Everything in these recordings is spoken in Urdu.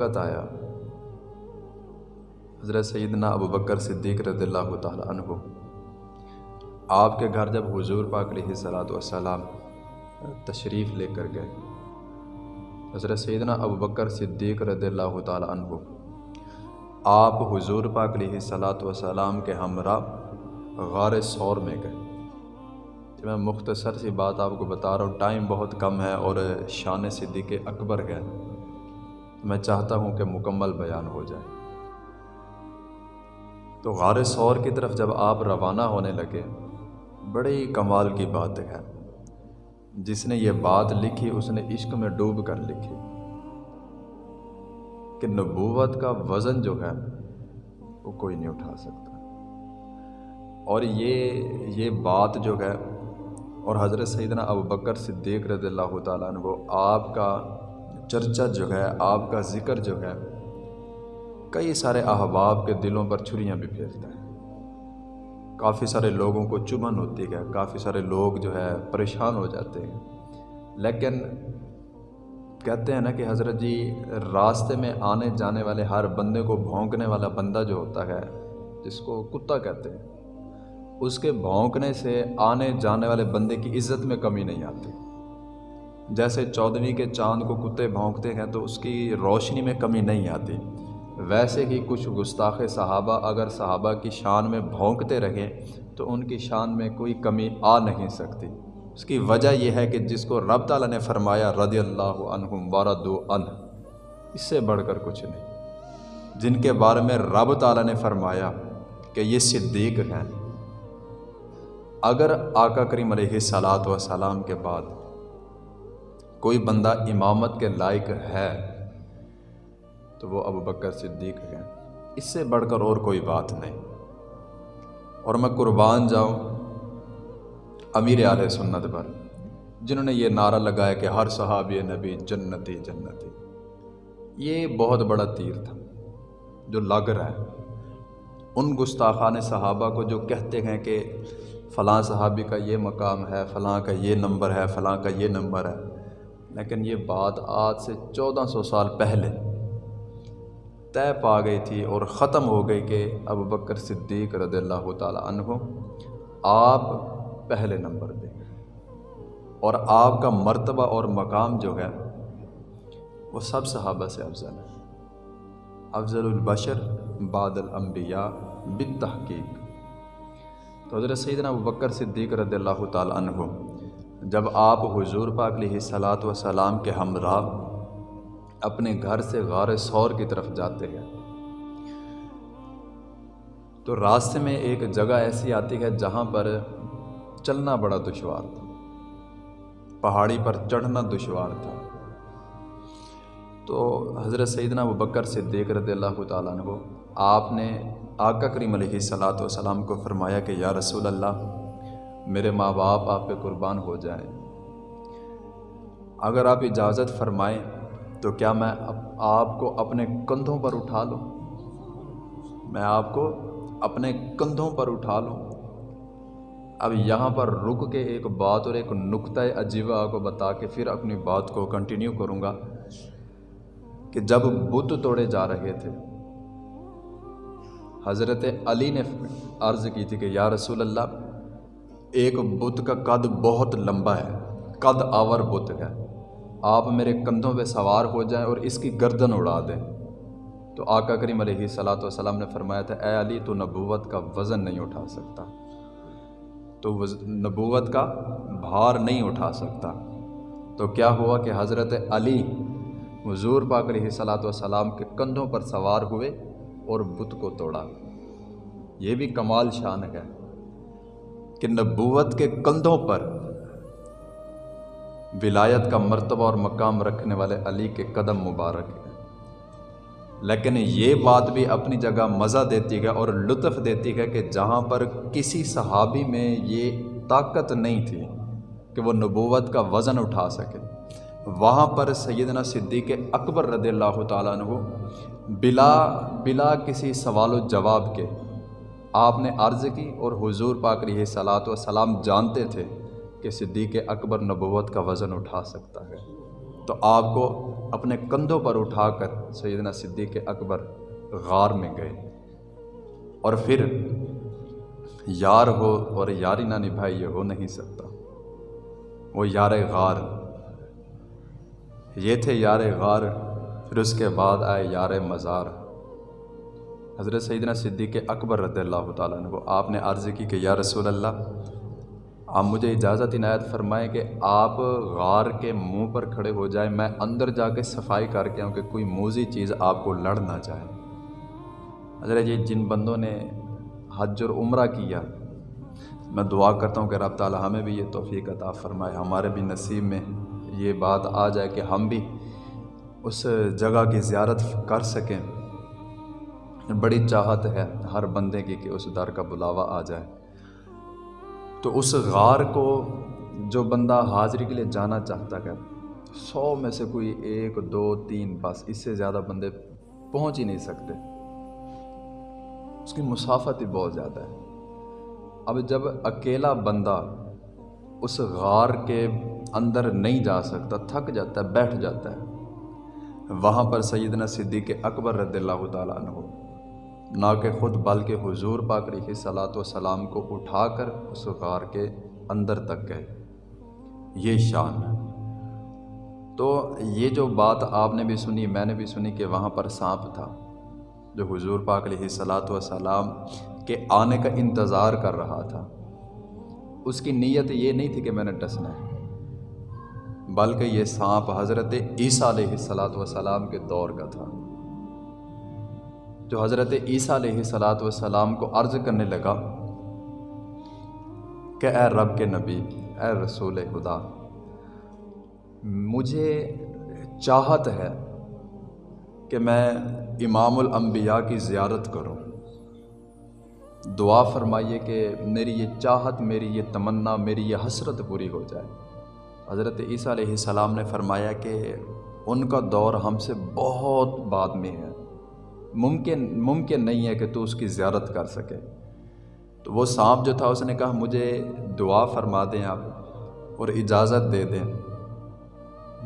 وقت آیا۔ حضرت سیدنا ابو بکر صدیق رضی اللہ تعالیٰ عنہ۔ آپ کے گھر جب حضور پاک علیہ صلاۃ والسلام تشریف لے کر گئے۔ حضرت سیدنا ابو بکر صدیق رضی اللہ تعالیٰ عنہ۔ آپ حضور پاک علیہ صلاۃ والسلام کے ہمراہ غار سور میں گئے۔ جی میں مختصر سی بات آپ کو بتا رہا ہوں، ٹائم بہت کم ہے اور شان صدیق اکبر میں چاہتا ہوں کہ مکمل بیان ہو جائے۔ تو غار سور کی طرف جب آپ روانہ ہونے لگے، بڑی کمال کی بات ہے۔ جس نے یہ بات لکھی، اس نے عشق میں ڈوب کر لکھی کہ نبوت کا وزن جو ہے، وہ کوئی نہیں اٹھا سکتا۔ اور یہ یہ بات جو ہے، اور حضرت سیدنا ابو بکر صدیق رضی اللہ تعالیٰ عنہ آپ کا چرچا جو ہے، آپ کا ذکر جو ہے، کئی سارے احباب کے دلوں پر چھریاں بھی پھیرتا ہے۔ کافی سارے لوگوں کو چبھن ہوتی ہے، کافی سارے لوگ جو ہے پریشان ہو جاتے ہیں۔ لیکن کہتے ہیں نا کہ حضرت جی راستے میں آنے جانے والے ہر بندے کو بھونکنے والا بندہ جو ہوتا ہے، جس کو کتا کہتے ہیں، اس کے بھونکنے سے آنے جانے والے بندے کی عزت میں کمی نہیں آتی۔ جیسے چودھویں کے چاند کو کتے بھونکتے ہیں تو اس کی روشنی میں کمی نہیں آتی۔ ویسے ہی کچھ گستاخ صحابہ اگر صحابہ کی شان میں بھونکتے رہیں تو ان کی شان میں کوئی کمی آ نہیں سکتی۔ اس کی وجہ یہ ہے کہ جس کو رب تعالیٰ نے فرمایا رضی اللہ عنہم ورد ان اس سے بڑھ کر کچھ نہیں۔ جن کے بارے میں رب تعالیٰ نے فرمایا کہ یہ صدیق ہیں۔ اگر آقا کریم علیہ صلاۃ وسلام کے بعد کوئی بندہ امامت کے لائق ہے تو وہ ابو بکر صدیق ہیں۔ اس سے بڑھ کر اور کوئی بات نہیں۔ اور میں قربان جاؤں امیر علیہ سنت پر، جنہوں نے یہ نعرہ لگایا کہ ہر صحابی نبی جنتی جنتی۔ یہ بہت بڑا تیر تھا جو لگ رہا ہے۔ ان گستاخان صحابہ کو جو کہتے ہیں کہ فلاں صحابی کا یہ مقام ہے، فلاں کا یہ نمبر ہے، فلاں کا یہ نمبر ہے۔ لیکن یہ بات آج سے چودہ سو سال پہلے طے پا گئی تھی اور ختم ہو گئی کہ ابو بکر صدیق رضی اللہ تعالیٰ عنہ آپ پہلے نمبر دیں اور آپ کا مرتبہ اور مقام جو ہے وہ سب صحابہ سے افضل ہے۔ افضل البشر بعد الانبیاء بالتحقیق۔ تو حضرت سیدنا ابو بکر صدیق رضی اللہ تعالیٰ عنہ جب آپ حضور پاک علیہ صلاۃ وسلام کے ہمراہ اپنے گھر سے غار سور کی طرف جاتے ہیں، تو راستے میں ایک جگہ ایسی آتی ہے جہاں پر چلنا بڑا دشوار تھا، پہاڑی پر چڑھنا دشوار تھا۔ تو حضرت سیدنا و بکر سے دیکھ رضی اللہ تعالیٰ عنہ، آپ نے آقا کریم علیہ صلاۃ والسلام کو فرمایا کہ یا رسول اللہ میرے ماں باپ آپ پہ قربان ہو جائیں۔ اگر آپ اجازت فرمائیں تو کیا میں آپ کو اپنے کندھوں پر اٹھا لوں؟ میں آپ کو اپنے کندھوں پر اٹھا لوں۔ اب یہاں پر رک کے ایک بات اور ایک نقطۂ عجیبہ کو بتا کے پھر اپنی بات کو کنٹینیو کروں گا کہ جب بت توڑے جا رہے تھے، حضرت علی نے عرض کی تھی کہ یا رسول اللہ ایک بت کا قد بہت لمبا ہے، قد آور بت ہے۔ آپ میرے کندھوں پہ سوار ہو جائیں اور اس کی گردن اڑا دیں۔ تو آقا کریم علیہ صلاۃ والسلام نے فرمایا تھا، اے علی، تو نبوت کا وزن نہیں اٹھا سکتا۔ تو نبوت کا بھار نہیں اٹھا سکتا۔ تو کیا ہوا کہ حضرت علی حضور پاک علیہ صلاۃ والسلام کے کندھوں پر سوار ہوئے اور بت کو توڑا؟ یہ بھی کمال شان ہے۔ کہ نبوت کے کندھوں پر ولایت کا مرتبہ اور مقام رکھنے والے علی کے قدم مبارک ہیں۔ لیکن یہ بات بھی اپنی جگہ مزہ دیتی ہے اور لطف دیتی ہے کہ جہاں پر کسی صحابی میں یہ طاقت نہیں تھی کہ وہ نبوت کا وزن اٹھا سکے۔ وہاں پر سیدنا صدیق اکبر رضی اللہ تعالیٰ عنہ بلا بلا کسی سوال و جواب کے آپ نے عرض کی اور حضور پاک علیہ صلاۃ و سلام جانتے تھے کہ صدیق اکبر نبوت کا وزن اٹھا سکتا ہے۔ تو آپ کو اپنے کندھوں پر اٹھا کر سیدنا صدیق اکبر غار میں گئے۔ اور پھر یار ہو اور یاری نہ نبھائی یہ ہو نہیں سکتا۔ وہ یار غار۔ یہ تھے یار غار، پھر اس کے بعد آئے یار مزار۔ حضرت سیدنا صدیق اکبر رضی اللہ تعالیٰ نے وہ آپ نے عرض کی کہ یا رسول اللہ، آپ مجھے اجازت عنایت فرمائیں کہ آپ غار کے منہ پر کھڑے ہو جائیں، میں اندر جا کے صفائی کر کے آؤں کہ کوئی موزی چیز آپ کو لڑ نہ جائے۔ حضرت یہ جن بندوں نے حج اور عمرہ کیا، میں دعا کرتا ہوں کہ رب تعالیٰ ہمیں بھی یہ توفیق عطا فرمائے، ہمارے بھی نصیب میں یہ بات آ جائے کہ ہم بھی اس جگہ کی زیارت کر سکیں۔ بڑی چاہت ہے ہر بندے کی کہ اس در کا بلاوا آ جائے۔ تو اس غار کو جو بندہ حاضری کے لیے جانا چاہتا ہے، سو میں سے کوئی ایک، دو، تین، بس اس سے زیادہ بندے پہنچ ہی نہیں سکتے۔ اس کی مسافت ہی بہت زیادہ ہے۔ اب جب اکیلا بندہ اس غار کے اندر نہیں جا سکتا، تھک جاتا ہے، بیٹھ جاتا ہے، وہاں پر سیدنا صدیق اکبر رضی اللہ تعالیٰ عنہ نہ کہ خود، بلکہ حضور پاک رہی صلاۃ و سلام کو اٹھا کر اس غار کے اندر تک گئے۔ یہ شان۔ تو یہ جو بات آپ نے بھی سنی، میں نے بھی سنی کہ وہاں پر سانپ تھا، جو حضور پاک علیہ صلاۃ و سلام کے آنے کا انتظار کر رہا تھا۔ اس کی نیت یہ نہیں تھی کہ میں نے ڈسنا ہے، بلکہ یہ سانپ حضرت عیسیٰ علیہ صلاۃ وسلام کے دور کا تھا۔ جو حضرت عیسیٰ علیہ صلاۃ وسلام کو عرض کرنے لگا کہ اے رب کے نبی، اے رسول خدا، مجھے چاہت ہے کہ میں امام الانبیاء کی زیارت کروں۔ دعا فرمائیے کہ میری یہ چاہت، میری یہ تمنا، میری یہ حسرت پوری ہو جائے۔ حضرت عیسیٰ علیہ السلام نے فرمایا کہ ان کا دور ہم سے بہت بعد میں ہے۔ ممکن ممکن نہیں ہے کہ تو اس کی زیارت کر سکے۔ تو وہ سانپ جو تھا، اس نے کہا، مجھے دعا فرما دیں آپ اور اجازت دے دیں۔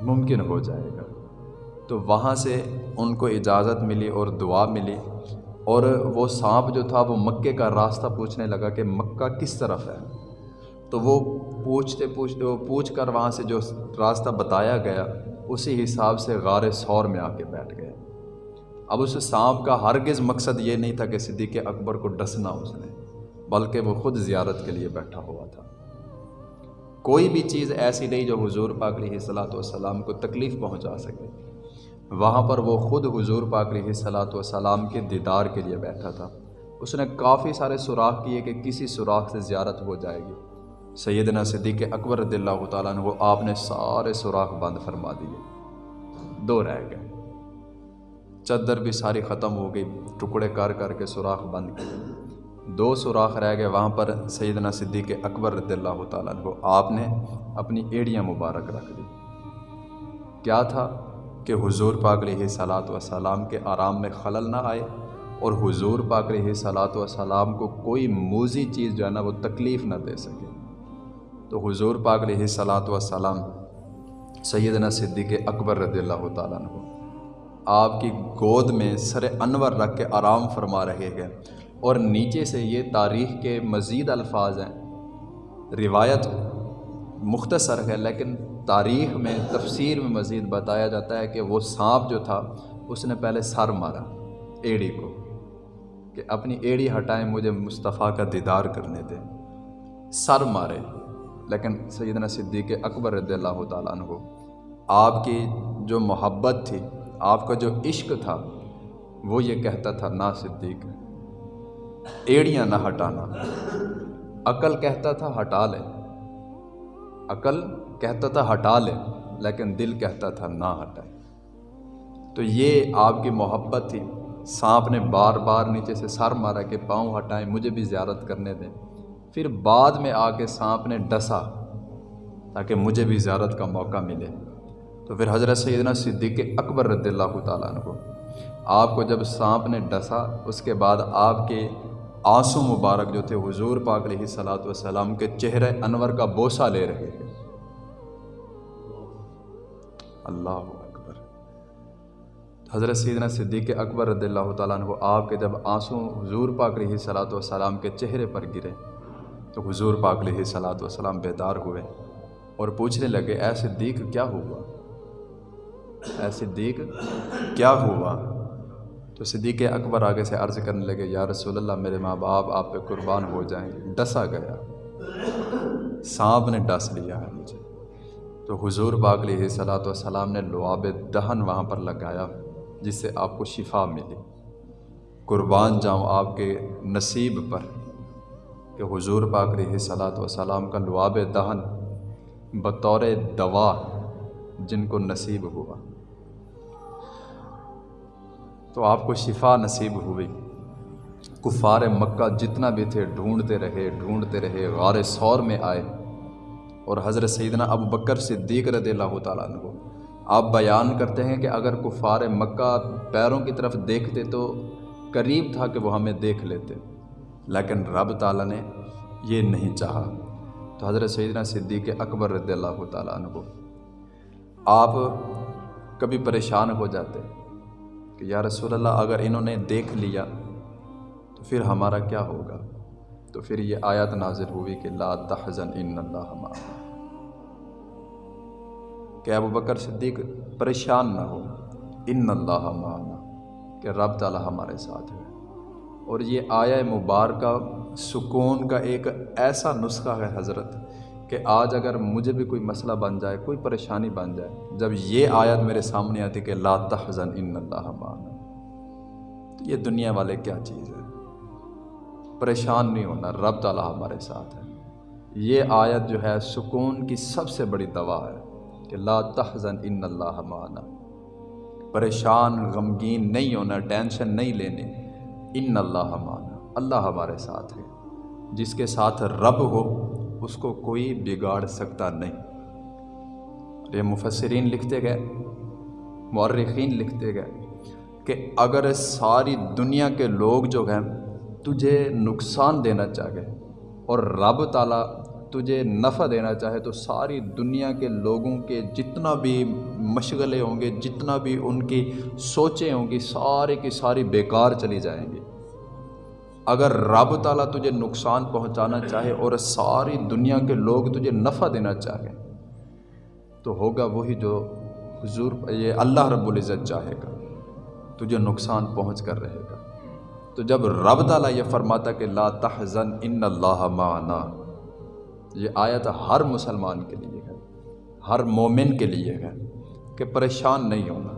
ممکن ہو جائے گا۔ تو وہاں سے ان کو اجازت ملی اور دعا ملی اور وہ سانپ جو تھا، وہ مکے کا راستہ پوچھنے لگا کہ مکہ کس طرف ہے۔ تو وہ پوچھتے پوچھتے، وہ پوچھ کر وہاں سے جو راستہ بتایا گیا، اسی حساب سے غار سور میں آ کے بیٹھ گئے۔ اب اس سانپ کا ہرگز مقصد یہ نہیں تھا کہ صدیق اکبر کو ڈسنا اس نے، بلکہ وہ خود زیارت کے لیے بیٹھا ہوا تھا۔ کوئی بھی چیز ایسی نہیں جو حضور پاک علیہ صلاۃ والسلام کو تکلیف پہنچا سکے۔ وہاں پر وہ خود حضور پاک علیہ صلاۃ والسلام کے دیدار کے لیے بیٹھا تھا۔ اس نے کافی سارے سوراخ کیے کہ کسی سوراخ سے زیارت ہو جائے گی۔ سیدنا صدیق اکبر رضی اللہ تعالیٰ نے وہ آپ نے سارے سوراخ بند فرما دیے۔ دو رہ گئے۔ چدر بھی ساری ختم ہو گئی، ٹکڑے کر کر کے سوراخ بند کیے۔ دو سوراخ رہ گئے وہاں پر سیدنا صدیق اکبر رضی اللہ تعالیٰ نے وہ آپ نے اپنی ایڑیاں مبارک رکھ دی۔ کیا تھا کہ حضور پاک علیہ صلاۃ وسلام کے آرام میں خلل نہ آئے اور حضور پاک علیہ صلاۃ وسلام کو کوئی موزی چیز جو ہے نا وہ تکلیف نہ دے سکے؟ تو حضور پاک علیہ صلاۃ وسلام سیدنا صدیق اکبر رضی اللہ تعالیٰ عنہ آپ کی گود میں سر انور رکھ کے آرام فرما رہے ہیں اور نیچے سے یہ تاریخ کے مزید الفاظ ہیں۔ روایت مختصر ہے، لیکن تاریخ میں تفسیر میں مزید بتایا جاتا ہے کہ وہ سانپ جو تھا، اس نے پہلے سر مارا ایڑی کو کہ اپنی ایڑی ہٹائیں مجھے مصطفیٰ کا دیدار کرنے دیں۔ سر مارے، لیکن سیدنا صدیق اکبر رضی اللہ تعالیٰ عنہ، آپ کی جو محبت تھی آپ کا جو عشق تھا، وہ یہ کہتا تھا، نا صدیق، ایڑیاں نہ ہٹانا۔ عقل کہتا تھا، ہٹا لے۔ عقل کہتا تھا، ہٹا لے، لیکن دل کہتا تھا، نہ ہٹائے۔ تو یہ آپ کی محبت تھی۔ سانپ نے بار بار نیچے سے سر مارا کہ پاؤں ہٹائیں، مجھے بھی زیارت کرنے دیں۔ پھر بعد میں آ کے سانپ نے ڈسا تاکہ مجھے بھی زیارت کا موقع ملے۔ تو پھر حضرت سیدنا صدیق اکبر رضی اللہ تعالیٰ عنہ آپ کو جب سانپ نے ڈسا، اس کے بعد آپ کے آنسو مبارک جو تھے، حضور پاک علیہ صلاۃ والسلام کے چہرے انور کا بوسہ لے رہے ہیں اللہ اکبر۔ حضرت سیدنا صدیق اکبر رضی اللہ تعالیٰ عنہ آپ کے جب آنسوں حضور پاک علیہ صلاۃ والسلام کے چہرے پر گرے، تو حضور پاک علیہ صلاۃ والسلام بیدار ہوئے اور پوچھنے لگے، اے صدیق، کیا ہوا؟ اے صدیق، کیا ہوا؟ تو صدیق اکبر آگے سے عرض کرنے لگے، یا رسول اللہ، میرے ماں باپ، آپ پہ قربان ہو جائیں۔ ڈسا گیا۔ سانپ نے ڈس لیا ہے مجھے۔ تو حضور باغ علیہ صلاۃ والسلام نے لعاب دہن وہاں پر لگایا، جس سے آپ کو شفا ملی۔ قربان جاؤں آپ کے نصیب پر کہ حضور باغ علیہ صلاۃ والسلام کا لعاب دہن بطور دوا جن کو نصیب ہوا۔ تو آپ کو شفا نصیب ہوئی کفار مکہ جتنا بھی تھے ڈھونڈتے رہے ڈھونڈتے رہے، غار سور میں آئے۔ اور حضرت سیدنا ابو بکر صدیق رضی اللہ تعالیٰ عنہ۔ آپ بیان کرتے ہیں کہ اگر کفار مکہ پیروں کی طرف دیکھتے تو قریب تھا کہ وہ ہمیں دیکھ لیتے۔ لیکن رب تعالیٰ نے یہ نہیں چاہا۔ تو حضرت سیدنا صدیق اکبر رضی اللہ تعالیٰ عنہ۔ آپ کبھی پریشان ہو جاتے۔ کہ یا رسول اللہ، اگر انہوں نے دیکھ لیا تو پھر ہمارا کیا ہوگا؟ تو پھر یہ آیت نازل ہوئی کہ لا تحزن ان اللہ معنا کہ ابو بکر صدیق پریشان نہ ہو، ان اللہ معنا، کہ رب تعالیٰ ہمارے ساتھ ہے۔ اور یہ آیا مبارکہ سکون کا ایک ایسا نسخہ ہے حضرت کہ آج اگر مجھے بھی کوئی مسئلہ بن جائے، کوئی پریشانی بن جائے، جب یہ آیت میرے سامنے آتی کہ لا تحزن ان اللہ معنا، تو یہ دنیا والے کیا چیز ہے؟ پریشان نہیں ہونا، رب تعالیٰ ہمارے ساتھ ہے۔ یہ آیت جو ہے، سکون کی سب سے بڑی دوا ہے کہ لا تحزن ان اللہ معنا۔ پریشان، غمگین نہیں ہونا، ٹینشن نہیں لینے، ان اللہ معنا۔ اللہ ہمارے ساتھ ہے۔ جس کے ساتھ رب ہو اس کو کوئی بگاڑ سکتا نہیں۔ یہ مفسرین لکھتے گئے، مورخین لکھتے گئے کہ اگر ساری دنیا کے لوگ جو ہیں تجھے نقصان دینا چاہے اور رب تعالیٰ تجھے نفع دینا چاہے، تو ساری دنیا کے لوگوں کے جتنا بھی مشغلے ہوں گے، جتنا بھی ان کی سوچیں ہوں گی، سارے کی ساری بیکار چلی جائیں گی۔ اگر رب تعالیٰ تجھے نقصان پہنچانا چاہے اور ساری دنیا کے لوگ تجھے نفع دینا چاہے، تو ہوگا وہی جو حضور یہ اللہ رب العزت چاہے گا، تجھے نقصان پہنچ کر رہے گا۔ تو جب رب تعالیٰ یہ فرماتا کہ لا تحزن ان اللہ معنا، یہ آیت ہر مسلمان کے لیے ہے، ہر مومن کے لیے ہے کہ پریشان نہیں ہونا۔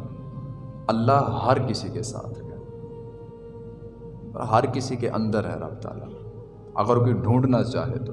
اللہ ہر کسی کے ساتھ ہے۔ ہر کسی کے اندر ہے رب تعالیٰ۔ اگر کوئی ڈھونڈنا چاہے تو۔